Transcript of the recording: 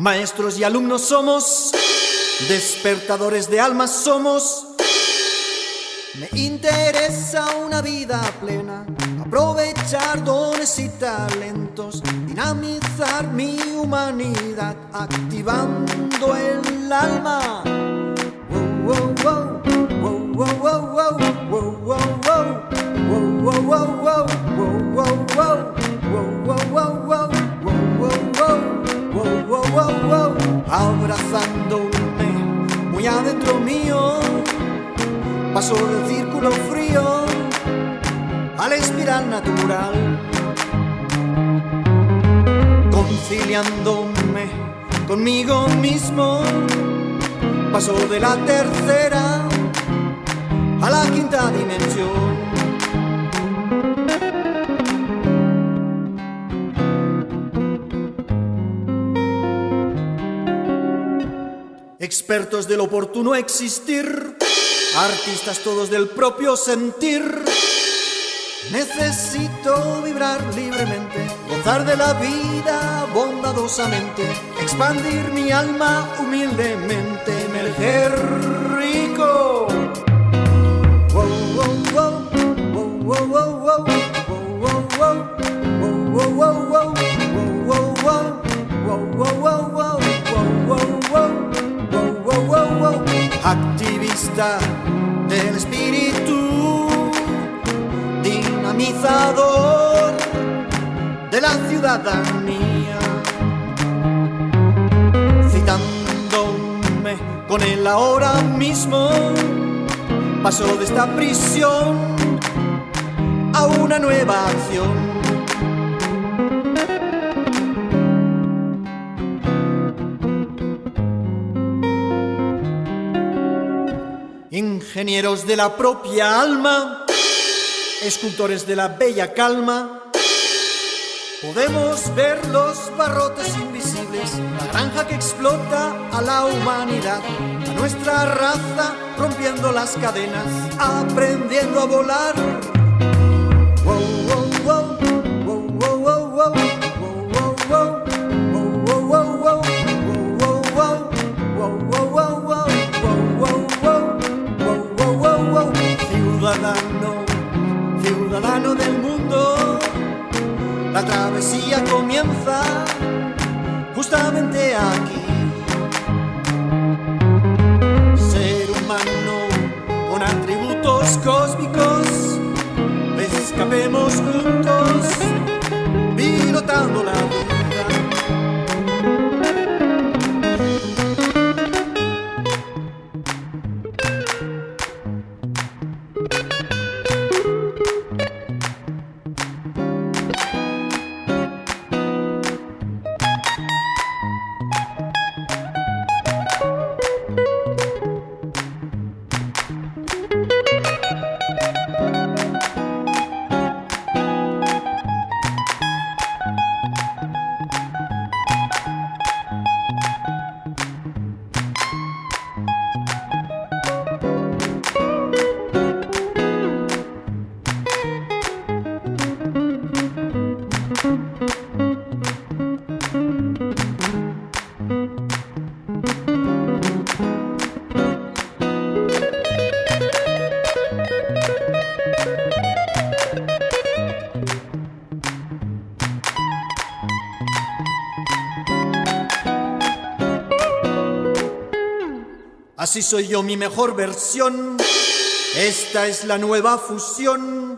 Maestros y alumnos somos, despertadores de almas somos. Me interesa una vida plena, aprovechar dones y talentos, dinamizar mi humanidad, activando el alma. Muy adentro mío, paso del círculo frío a la espiral natural, conciliándome conmigo mismo, paso de la tercera a la quinta dimensión. Expertos del oportuno existir, artistas todos del propio sentir. Necesito vibrar libremente, gozar de la vida bondadosamente, expandir mi alma humildemente, emerger rico. Activista del espíritu, dinamizador de la ciudadanía, citándome con él ahora mismo, paso de esta prisión a una nueva acción. Ingenieros de la propia alma, escultores de la bella calma. Podemos ver los barrotes invisibles, la granja que explota a la humanidad, a nuestra raza rompiendo las cadenas, aprendiendo a volar. Ciudadano del mundo, la travesía comienza justamente aquí. Ser humano con atributos cósmicos, escapemos Así soy yo mi mejor versión. Esta es la nueva fusión